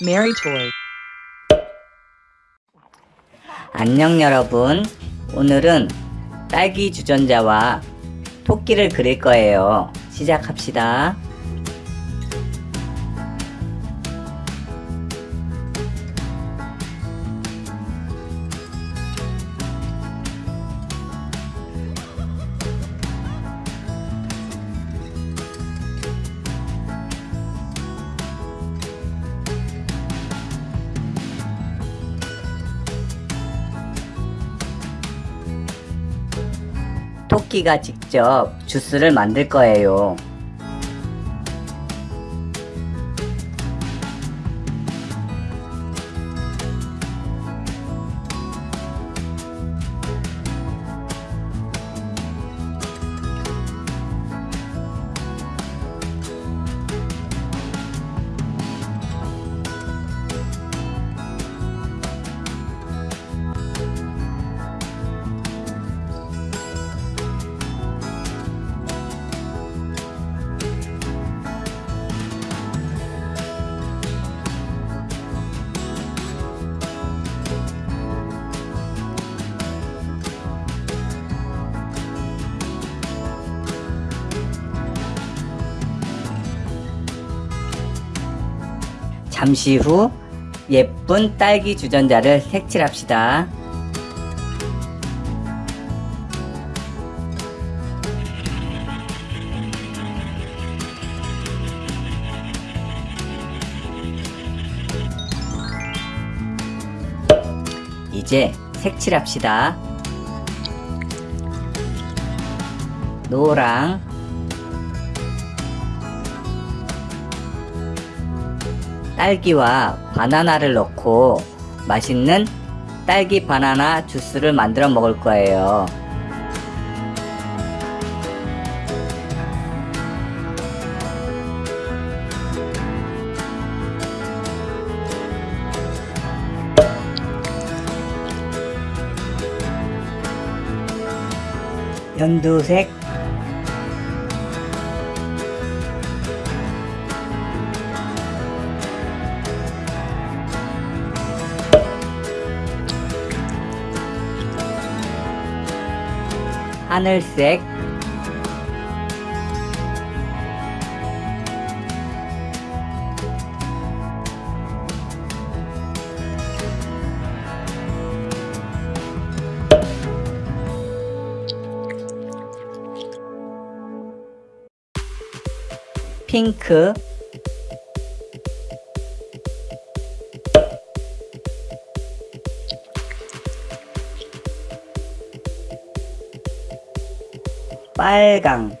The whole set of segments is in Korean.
Mary. 안녕 여러분. 오늘은 딸기 주전자와 토끼를 그릴 거예요. 시작합시다 토끼가 직접 주스를 만들 거예요 잠시 후 예쁜 딸기 주전자를 색칠합시다. 이제 색칠합시다. 노랑 딸기와 바나나를 넣고 맛있는 딸기 바나나 주스를 만들어 먹을 거예요. 연두색 하늘색. 핑크 빨강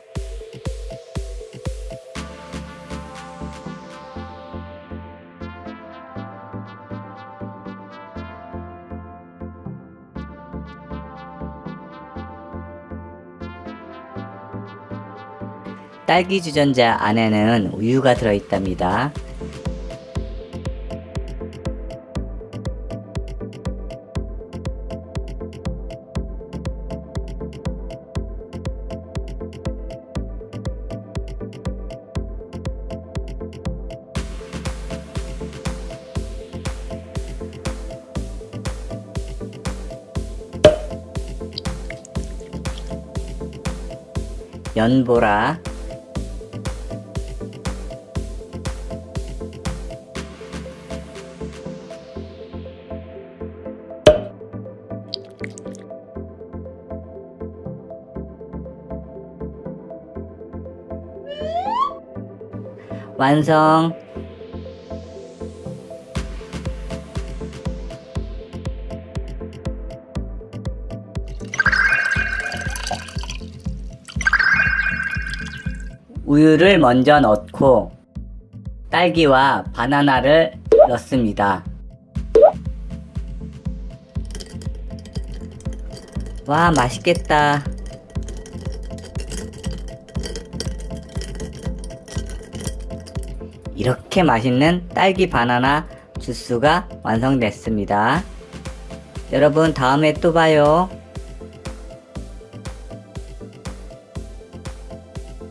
딸기 주전자 안에는 우유가 들어있답니다. 연보라. 완성 우유를 먼저 넣고 딸기와 바나나를 넣습니다. 와 맛있겠다. 이렇게 맛있는 딸기 바나나 주스가 완성됐습니다. 여러분 다음에 또 봐요.